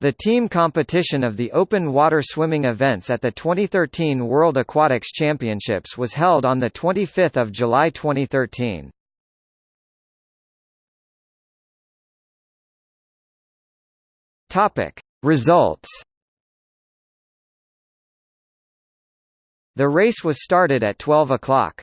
The team competition of the open water swimming events at the 2013 World Aquatics Championships was held on 25 July 2013. Results The race was started at 12 o'clock.